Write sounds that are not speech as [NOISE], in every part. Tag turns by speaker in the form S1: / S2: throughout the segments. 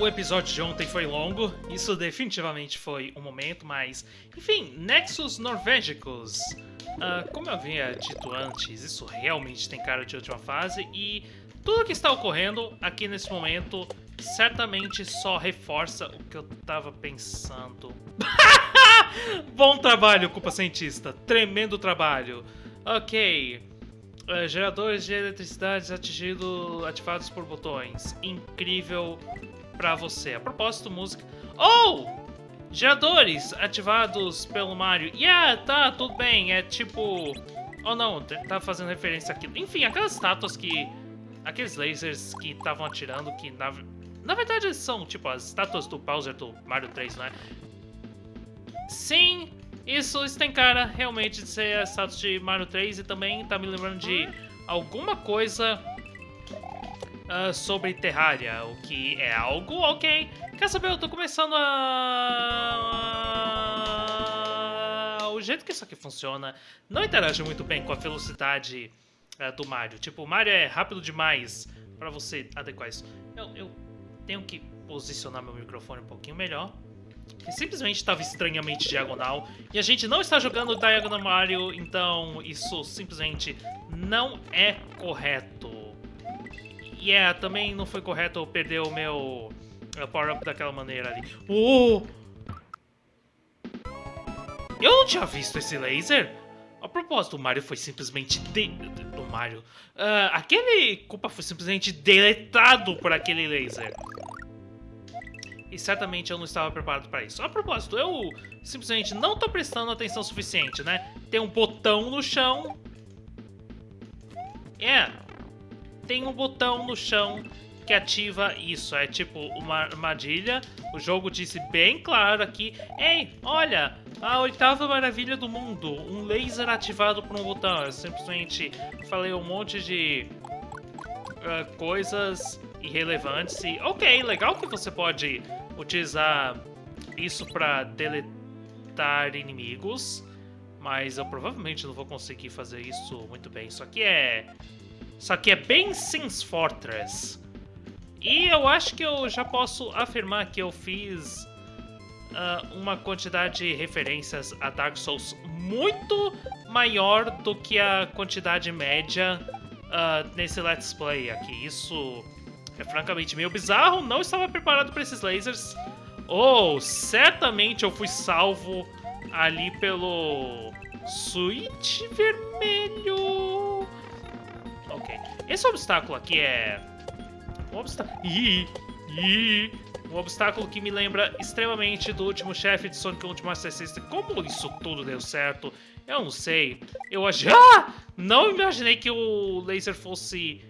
S1: o episódio de ontem foi longo, isso definitivamente foi um momento, mas enfim, Nexus Norvégicos. Uh, como eu havia dito antes, isso realmente tem cara de última fase e tudo que está ocorrendo aqui nesse momento certamente só reforça o que eu tava pensando. [LAUGHS] Bom trabalho, culpa cientista. Tremendo trabalho. Ok. Uh, geradores de eletricidade atingidos, ativados por botões. Incrível pra você. A propósito, música... Oh! Geradores ativados pelo Mario. Yeah, tá, tudo bem. É tipo... Oh não, tá fazendo referência àquilo. Enfim, aquelas estátuas que... Aqueles lasers que estavam atirando, que na... Na verdade são, tipo, as estátuas do Bowser do Mario 3, né? Sim, isso, isso tem cara realmente de ser a status de Mario 3 e também tá me lembrando de alguma coisa uh, sobre Terraria, o que é algo ok. Quer saber, eu tô começando a... O jeito que isso aqui funciona não interage muito bem com a velocidade uh, do Mario. Tipo, o Mario é rápido demais pra você adequar isso. Eu, eu tenho que posicionar meu microfone um pouquinho melhor que simplesmente estava estranhamente diagonal. E a gente não está jogando Diagonal Mario, então isso simplesmente não é correto. Yeah, é, também não foi correto eu perder o meu uh, power-up daquela maneira ali. Oh! Eu não tinha visto esse laser. A propósito, o Mario foi simplesmente de... O Mario... Uh, aquele culpa foi simplesmente deletado por aquele laser e certamente eu não estava preparado para isso. A propósito, eu simplesmente não estou prestando atenção suficiente, né? Tem um botão no chão. É, tem um botão no chão que ativa isso. É tipo uma armadilha. O jogo disse bem claro aqui. Ei, olha, a oitava maravilha do mundo. Um laser ativado por um botão. Eu simplesmente falei um monte de uh, coisas irrelevantes e... Ok, legal que você pode utilizar isso para deletar inimigos, mas eu provavelmente não vou conseguir fazer isso muito bem. Isso aqui é... Isso aqui é bem Sims Fortress. E eu acho que eu já posso afirmar que eu fiz uh, uma quantidade de referências a Dark Souls muito maior do que a quantidade média uh, nesse Let's Play aqui. Isso é francamente meio bizarro, não estava preparado para esses lasers. Oh, certamente eu fui salvo ali pelo switch vermelho. Esse obstáculo aqui é... Um obstáculo... Ih, ih, um obstáculo que me lembra extremamente do último chefe de Sonic Ultimate System. Como isso tudo deu certo? Eu não sei. Eu já [LAUGHS] ah! não imaginei que o laser fosse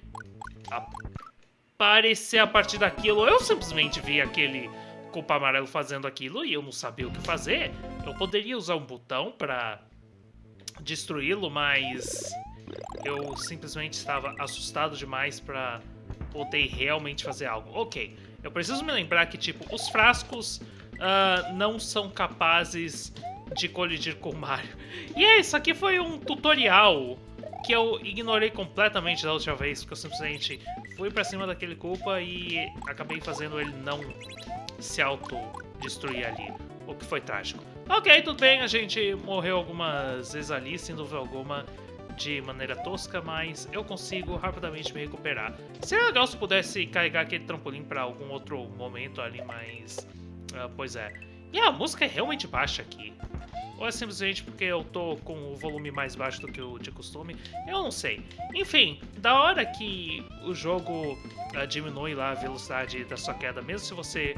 S1: parecer a partir daquilo. Eu simplesmente vi aquele culpa amarelo fazendo aquilo e eu não sabia o que fazer. Eu poderia usar um botão para destruí-lo, mas eu simplesmente estava assustado demais para poder realmente fazer algo. Ok, eu preciso me lembrar que, tipo, os frascos uh, não são capazes de colidir com o Mario. E é, isso aqui foi um tutorial que eu ignorei completamente da última vez, porque eu simplesmente fui pra cima daquele culpa e acabei fazendo ele não se autodestruir ali, o que foi trágico. Ok, tudo bem, a gente morreu algumas vezes ali, sem dúvida alguma, de maneira tosca, mas eu consigo rapidamente me recuperar. Seria legal se pudesse carregar aquele trampolim para algum outro momento ali, mas... Uh, pois é. E a música é realmente baixa aqui. Ou é simplesmente porque eu tô com o volume mais baixo do que o de costume? Eu não sei. Enfim, da hora que o jogo uh, diminui lá a velocidade da sua queda, mesmo se você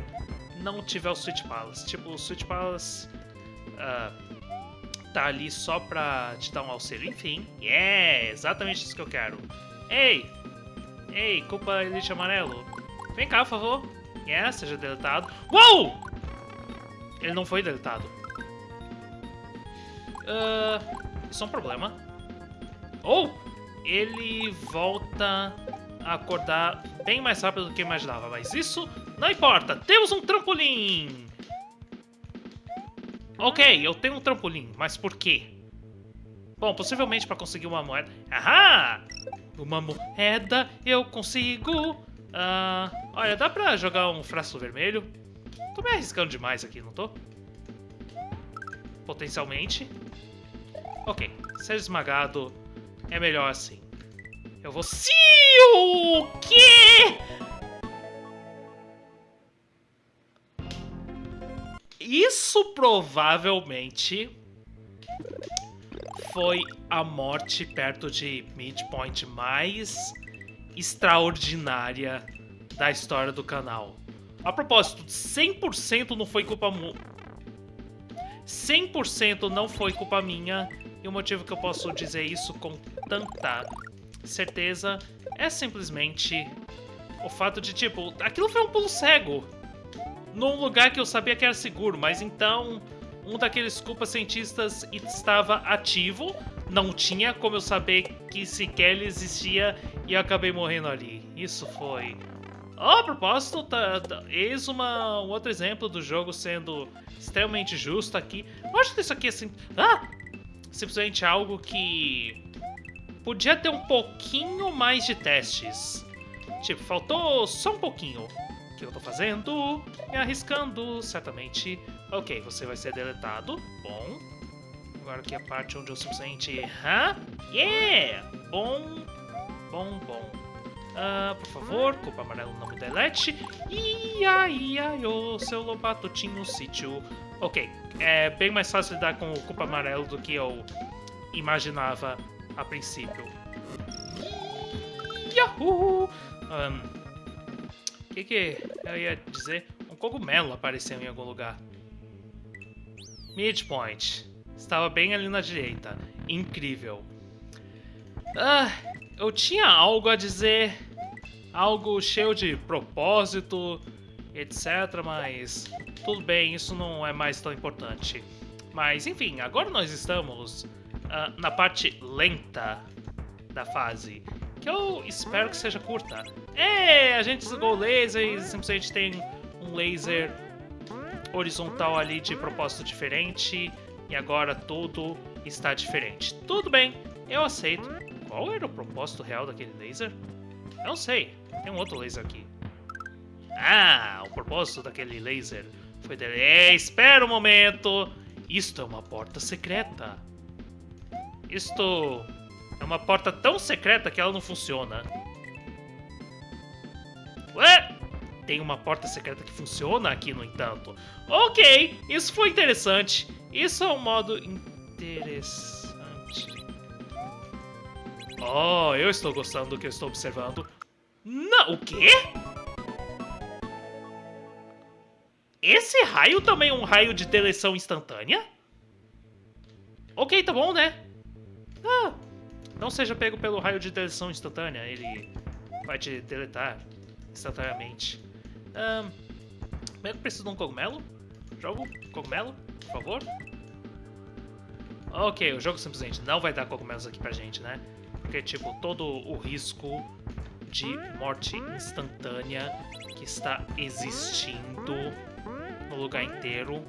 S1: não tiver o Switch Palace. Tipo, o Switch Palace uh, tá ali só pra te dar um auxílio. Enfim, é exatamente isso que eu quero. Ei! Ei, culpa Elite Amarelo. Vem cá, por favor. Yeah, seja deletado. Uou! Ele não foi deletado. Uh, isso é um problema. Ou ele volta a acordar bem mais rápido do que imaginava, mas isso não importa. Temos um trampolim! Ok, eu tenho um trampolim, mas por quê? Bom, possivelmente para conseguir uma moeda. Ahá! Uma moeda eu consigo. Uh, Olha, dá pra jogar um frasco vermelho. Tô me arriscando demais aqui, não tô? Potencialmente. Ok, ser esmagado é melhor assim. Eu vou... Sim! O quê? Isso provavelmente foi a morte perto de midpoint mais extraordinária da história do canal. A propósito, 100% não foi culpa... 100% não foi culpa minha, e o motivo que eu posso dizer isso com tanta certeza é simplesmente o fato de, tipo, aquilo foi um pulo cego num lugar que eu sabia que era seguro, mas então um daqueles culpa cientistas estava ativo, não tinha como eu saber que sequer ele existia e eu acabei morrendo ali. Isso foi Oh, a propósito, tá, tá, eis uma, um outro exemplo do jogo sendo extremamente justo aqui. Eu acho que isso aqui é sim, ah, simplesmente algo que podia ter um pouquinho mais de testes. Tipo, faltou só um pouquinho. Que eu tô fazendo? Me arriscando, certamente. Ok, você vai ser deletado. Bom. Agora aqui é a parte onde eu simplesmente... Hã? Yeah! Bom, bom, bom. Uh, por favor, culpa amarelo não me delete. Ia, ia, o seu lobato tinha um sítio. Ok, é bem mais fácil lidar com o culpa amarelo do que eu imaginava a princípio. Yahoo! Um, que que eu ia dizer? Um cogumelo apareceu em algum lugar. Midpoint. Estava bem ali na direita. Incrível. Ah, eu tinha algo a dizer algo cheio de propósito, etc. Mas tudo bem, isso não é mais tão importante. Mas enfim, agora nós estamos uh, na parte lenta da fase, que eu espero que seja curta. É, a gente desligou o laser e simplesmente tem um laser horizontal ali de propósito diferente e agora tudo está diferente. Tudo bem, eu aceito. Qual era o propósito real daquele laser? Eu não sei. Tem um outro laser aqui. Ah, o propósito daquele laser foi dele. É, espera um momento. Isto é uma porta secreta. Isto é uma porta tão secreta que ela não funciona. Ué? Tem uma porta secreta que funciona aqui, no entanto. Ok, isso foi interessante. Isso é um modo interessante. Oh, eu estou gostando do que eu estou observando. Não, o quê? Esse raio também é um raio de deleção instantânea? Ok, tá bom, né? Ah, não seja pego pelo raio de deleção instantânea, ele vai te deletar instantaneamente. Um, eu preciso de um cogumelo? Jogo, cogumelo, por favor. Ok, o jogo simplesmente não vai dar cogumelos aqui pra gente, né? Porque, tipo, todo o risco de morte instantânea que está existindo no lugar inteiro.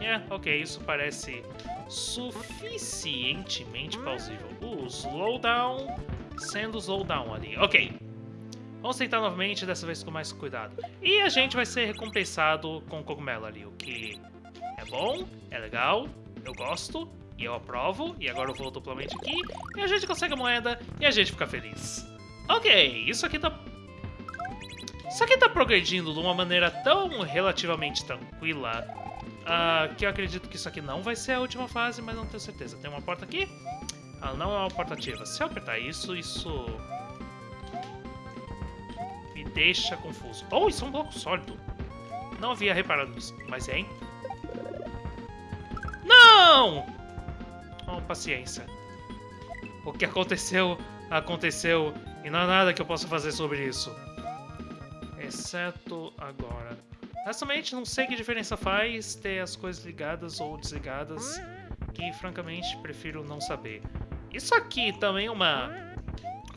S1: É, ok, isso parece suficientemente plausível. Slowdown sendo slowdown ali. Ok. Vamos tentar novamente, dessa vez com mais cuidado. E a gente vai ser recompensado com o cogumelo ali, o que é bom, é legal, eu gosto, e eu aprovo. E agora eu vou duplamente aqui, e a gente consegue a moeda, e a gente fica feliz. Ok, isso aqui tá... Isso aqui tá progredindo de uma maneira tão relativamente tranquila uh, que eu acredito que isso aqui não vai ser a última fase, mas não tenho certeza. Tem uma porta aqui? Ela não é uma porta ativa. Se eu apertar isso, isso... Me deixa confuso. Oh, isso é um bloco sólido. Não havia reparado nisso, mas hein? Não! Oh, paciência. O que aconteceu, aconteceu e não há nada que eu possa fazer sobre isso. Exceto agora. Honestamente, não sei que diferença faz ter as coisas ligadas ou desligadas, que francamente prefiro não saber. Isso aqui também é uma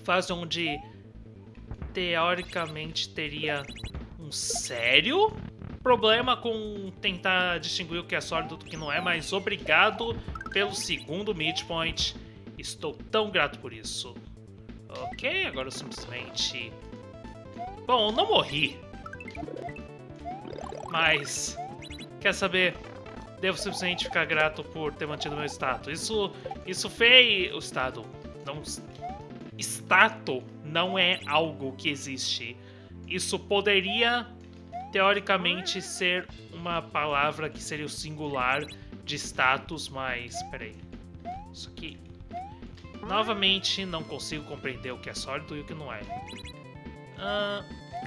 S1: fase onde teoricamente teria um sério problema com tentar distinguir o que é sólido do que não é, mas obrigado pelo segundo midpoint. Estou tão grato por isso. Ok, agora eu simplesmente Bom, não morri. Mas... Quer saber? Devo simplesmente ficar grato por ter mantido meu status. Isso, isso fez... O estado. Não... Status não é algo que existe. Isso poderia, teoricamente, ser uma palavra que seria o singular de status, mas... Peraí. Isso aqui... Novamente, não consigo compreender o que é sólido e o que não é.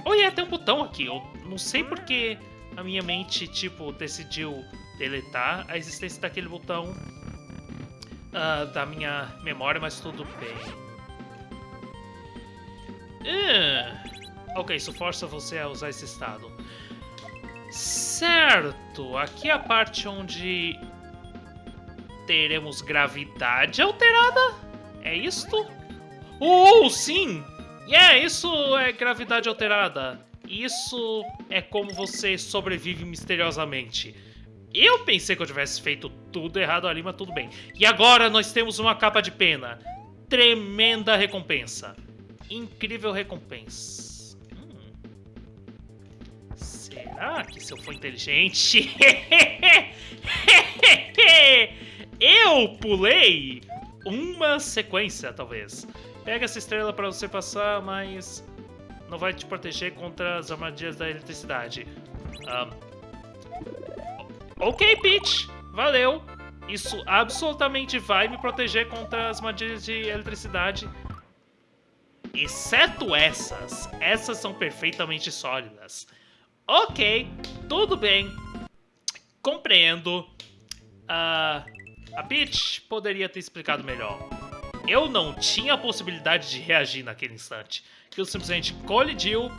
S1: Oh, yeah, tem um botão aqui. Eu não sei porque a minha mente, tipo, decidiu deletar a existência daquele botão uh, da minha memória, mas tudo bem. Uh, ok, isso força você a usar esse estado. Certo, aqui é a parte onde teremos gravidade alterada? É isto? Oh, sim! Yeah, isso é gravidade alterada. Isso é como você sobrevive misteriosamente. Eu pensei que eu tivesse feito tudo errado ali, mas tudo bem. E agora nós temos uma capa de pena. Tremenda recompensa. Incrível recompensa. Hum. Será que se eu for inteligente... [LAUGHS] eu pulei uma sequência, talvez. Pega essa estrela para você passar, mas não vai te proteger contra as armadilhas da eletricidade. Um, ok, Peach. Valeu. Isso absolutamente vai me proteger contra as armadilhas de eletricidade. Exceto essas. Essas são perfeitamente sólidas. Ok, tudo bem. Compreendo. Uh, a Peach poderia ter explicado melhor. Eu não tinha a possibilidade de reagir naquele instante. Aquilo simplesmente colidiu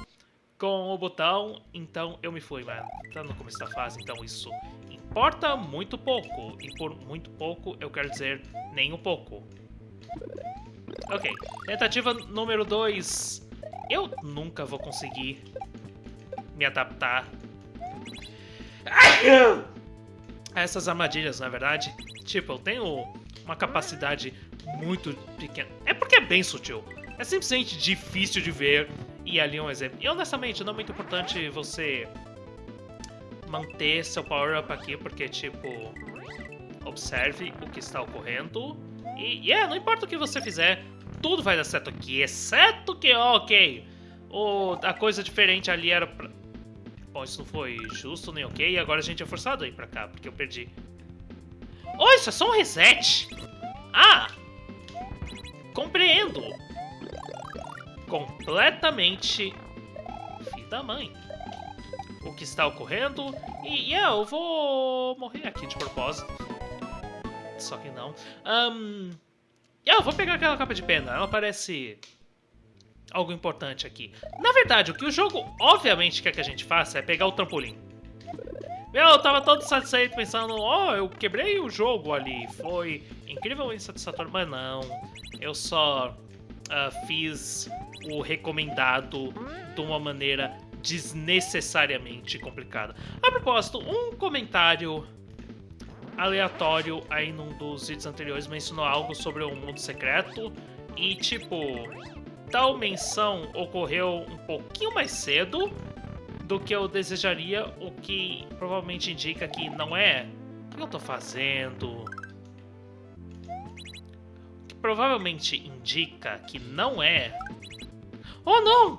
S1: com o botão, então eu me fui, mano. Tá no começo da fase, então isso importa muito pouco. E por muito pouco, eu quero dizer nem um pouco. Ok, tentativa número 2. Eu nunca vou conseguir me adaptar a essas armadilhas, na verdade. Tipo, eu tenho uma capacidade muito pequena. É porque é bem sutil. É simplesmente difícil de ver. E ali um exemplo. E honestamente, não é muito importante você manter seu power-up aqui, porque, tipo, observe o que está ocorrendo. E, yeah, não importa o que você fizer, tudo vai dar certo aqui, exceto que, ok, o, a coisa diferente ali era pra... Bom, isso não foi justo nem ok, e agora a gente é forçado a ir pra cá, porque eu perdi. Oh, isso é só um reset! Ah! Compreendo! Completamente da mãe. O que está ocorrendo, e yeah, eu vou morrer aqui de propósito. Só que não. Um, ah, eu vou pegar aquela capa de pena. Ela parece algo importante aqui. Na verdade, o que o jogo obviamente quer que a gente faça é pegar o trampolim. Meu, eu tava todo satisfeito pensando, ó, oh, eu quebrei o jogo ali. Foi incrivelmente satisfatório, mas não. Eu só uh, fiz o recomendado de uma maneira desnecessariamente complicada. A propósito, um comentário aleatório aí num dos vídeos anteriores mencionou algo sobre o mundo secreto e, tipo, tal menção ocorreu um pouquinho mais cedo do que eu desejaria, o que provavelmente indica que não é o que eu tô fazendo. O provavelmente indica que não é... Oh, não!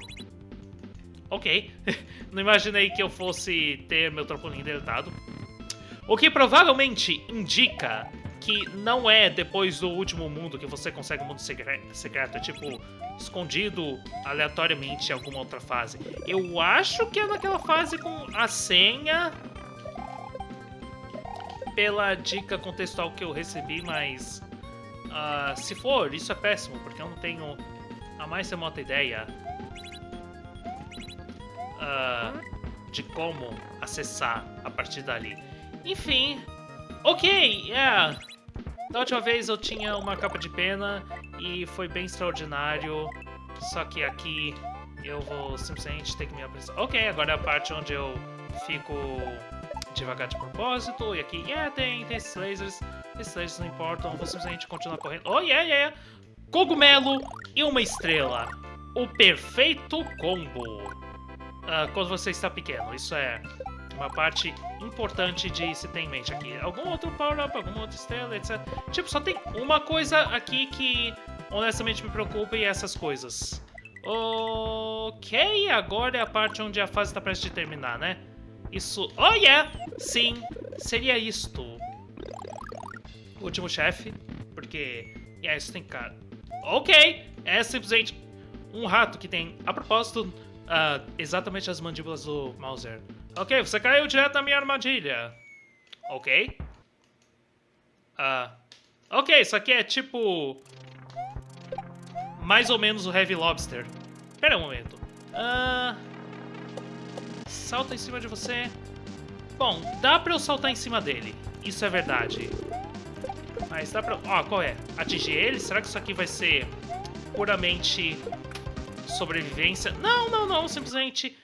S1: Ok. [LAUGHS] não imaginei que eu fosse ter meu trampolim deletado. O que provavelmente indica que não é depois do último mundo que você consegue um mundo secreto, é tipo escondido aleatoriamente em alguma outra fase. Eu acho que é naquela fase com a senha pela dica contextual que eu recebi, mas uh, se for, isso é péssimo, porque eu não tenho a mais remota ideia uh, de como acessar a partir dali. Enfim, ok, yeah. Da última vez eu tinha uma capa de pena e foi bem extraordinário. Só que aqui eu vou simplesmente ter que me apresentar. Ok, agora é a parte onde eu fico devagar de propósito. E aqui, yeah, tem, tem esses lasers. Lasers não importam, vou simplesmente continuar correndo. Oh, yeah, yeah, Cogumelo e uma estrela. O perfeito combo. uh, quando você está pequeno. Isso é uma parte importante de se ter em mente aqui. Algum outro power-up, alguma outra estrela, etc. Tipo, só tem uma coisa aqui que honestamente me preocupa e essas coisas. Ok, agora é a parte onde a fase está prestes a terminar, né? Isso... Oh, yeah! Sim, seria isto. Último chefe, porque... Yeah, isso tem cara... Ok, é simplesmente um rato que tem, a propósito, uh, exatamente as mandíbulas do Mauser. Ok, você caiu direto na minha armadilha. Ok. Uh, ok, isso aqui é tipo... Mais ou menos o Heavy Lobster. Pera um momento. Uh, salta em cima de você. Bom, dá pra eu saltar em cima dele. Isso é verdade. Mas dá pra... Ó, qual é? Atingir ele? Será que isso aqui vai ser puramente sobrevivência? Não, não, não. Simplesmente...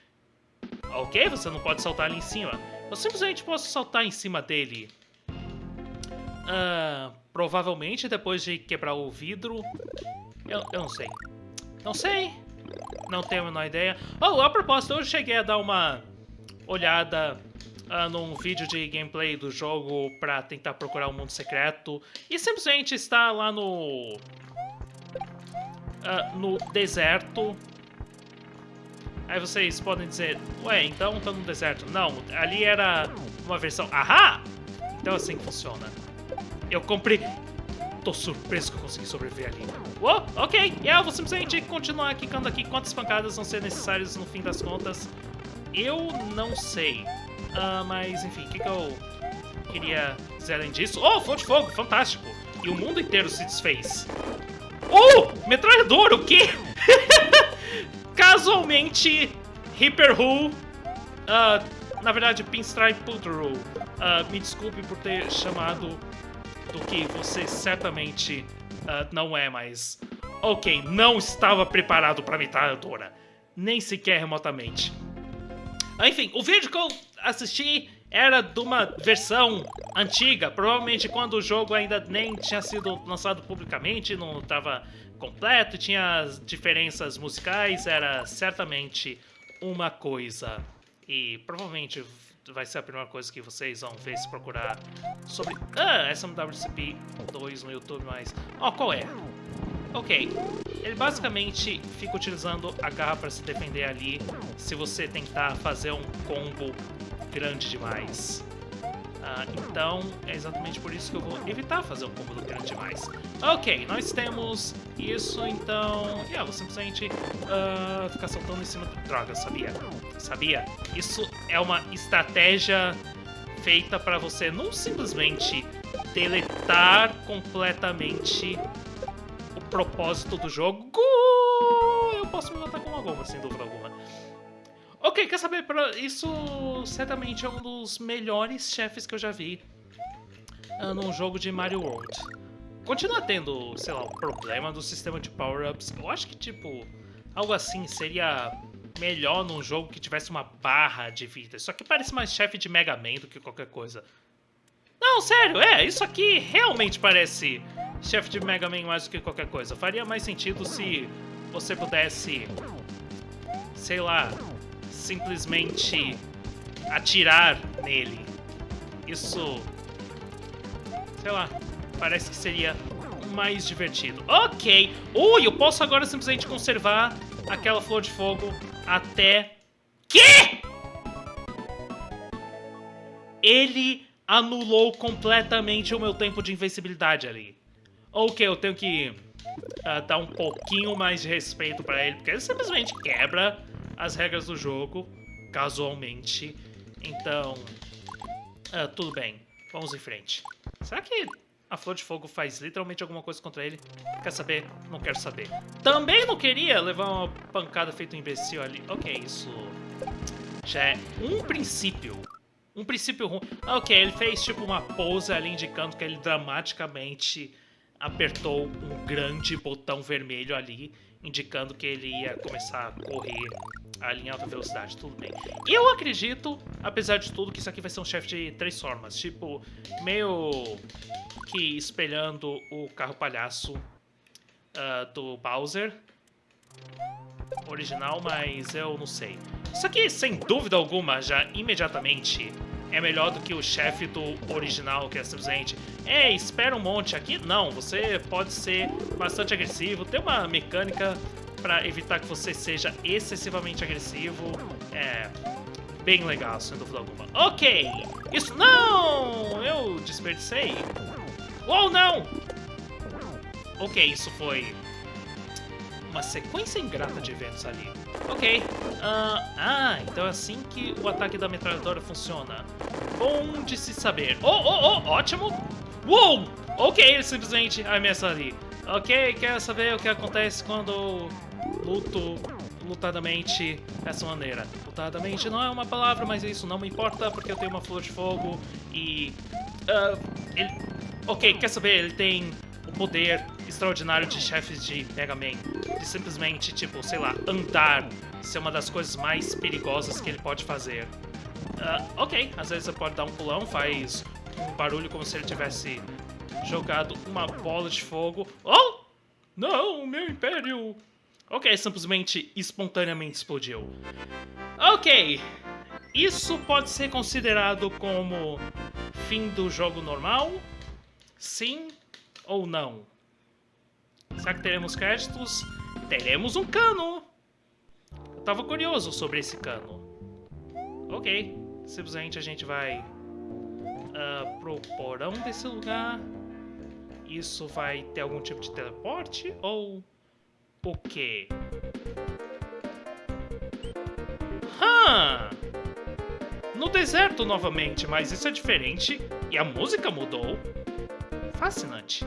S1: Ok, você não pode saltar ali em cima. Eu simplesmente posso saltar em cima dele. Uh, provavelmente depois de quebrar o vidro. Eu, eu não sei. Não sei. Não tenho a menor ideia. Oh, a propósito, eu cheguei a dar uma olhada uh, num vídeo de gameplay do jogo pra tentar procurar um mundo secreto. E simplesmente está lá no... Uh, no deserto. Aí vocês podem dizer, ué, então tá no deserto. Não, ali era uma versão... Ahá! Então é assim que funciona. Eu comprei tô surpreso que eu consegui sobreviver ali. Uou, ok, e yeah, eu vou simplesmente continuar quicando aqui quantas pancadas vão ser necessárias no fim das contas. Eu não sei. Uh, mas, enfim, o que, que eu queria dizer além disso? Oh, flor de fogo, fantástico! E o mundo inteiro se desfez. Oh, metralhador, o quê? [LAUGHS] Casualmente, Reaper Who, uh, na verdade, Pinstripe Putru, uh, me desculpe por ter chamado do que você certamente uh, não é, mas... Ok, não estava preparado para metralhadora. Nem sequer remotamente. Enfim, o vídeo que eu assisti era de uma versão antiga, provavelmente quando o jogo ainda nem tinha sido lançado publicamente, não estava completo, tinha as diferenças musicais, era certamente uma coisa. E provavelmente vai ser a primeira coisa que vocês vão ver se procurar sobre ah, SMWCP 2 no YouTube, mas... Ó, oh, qual é? Ok, ele basicamente fica utilizando a garra para se defender ali se você tentar fazer um combo grande demais. Uh, então, é exatamente por isso que eu vou evitar fazer um combo grande demais. Ok, nós temos isso, então... Yeah, vou simplesmente uh, ficar saltando em cima do... Droga, sabia? Sabia? Isso é uma estratégia feita para você não simplesmente deletar completamente propósito do jogo. Eu posso me matar com uma goma, sem dúvida alguma. Ok, quer saber? Isso certamente é um dos melhores chefes que eu já vi uh, num jogo de Mario World. Continua tendo, sei lá, o problema do sistema de power-ups. Eu acho que, tipo, algo assim seria melhor num jogo que tivesse uma barra de vida. Isso aqui parece mais chefe de Mega Man do que qualquer coisa. Não, sério, é, isso aqui realmente parece chefe de Mega Man mais do que qualquer coisa. Faria mais sentido se você pudesse, sei lá, simplesmente atirar nele. Isso, sei lá, parece que seria mais divertido. Ok, ui, eu posso agora simplesmente conservar aquela flor de fogo até... Que? Ele anulou completamente o meu tempo de invencibilidade ali. Ok, eu tenho que uh, dar um pouquinho mais de respeito pra ele, porque ele simplesmente quebra as regras do jogo, casualmente. Então, uh, tudo bem. Vamos em frente. Será que a Flor de Fogo faz literalmente alguma coisa contra ele? Quer saber? Não quero saber. Também não queria levar uma pancada feito um imbecil ali. Ok, isso já é um princípio. Um princípio ruim. Ok, ele fez tipo uma pose ali indicando que ele dramaticamente apertou um grande botão vermelho ali, indicando que ele ia começar a correr ali em alta velocidade, tudo bem. Eu acredito, apesar de tudo, que isso aqui vai ser um chefe de três formas, tipo, meio que espelhando o carro palhaço uh, do Bowser original, mas eu não sei. Isso aqui, sem dúvida alguma, já imediatamente é melhor do que o chefe do original, que é simplesmente Ei, espera um monte aqui. Não, você pode ser bastante agressivo. Tem uma mecânica para evitar que você seja excessivamente agressivo. É bem legal, sem dúvida alguma. Ok! Isso... Não! Eu desperdicei. Oh, não! Ok, isso foi uma sequência ingrata de eventos ali. Ok. Uh, ah, então é assim que o ataque da metralhadora funciona. Bom de se saber. Oh, oh, oh, ótimo! Uou! Ok, ele simplesmente arremessa ali. Ok, quer saber o que acontece quando luto lutadamente dessa maneira. Lutadamente não é uma palavra, mas isso não me importa porque eu tenho uma flor de fogo e... Uh, ele... Ok, quer saber? Ele tem o poder extraordinário de chefes de Mega Man. De simplesmente, tipo, sei lá, andar ser uma das coisas mais perigosas que ele pode fazer. Uh, ok, às vezes você pode dar um pulão, faz um barulho como se ele tivesse jogado uma bola de fogo. Oh! Não, meu império! Ok, simplesmente espontaneamente explodiu. Ok, isso pode ser considerado como fim do jogo normal? Sim ou não? Será que teremos créditos? Teremos um cano! Eu tava curioso sobre esse cano. Ok, simplesmente a gente vai uh, pro porão desse lugar. Isso vai ter algum tipo de teleporte ou o quê? Hã! No deserto novamente, mas isso é diferente e a música mudou. Fascinante.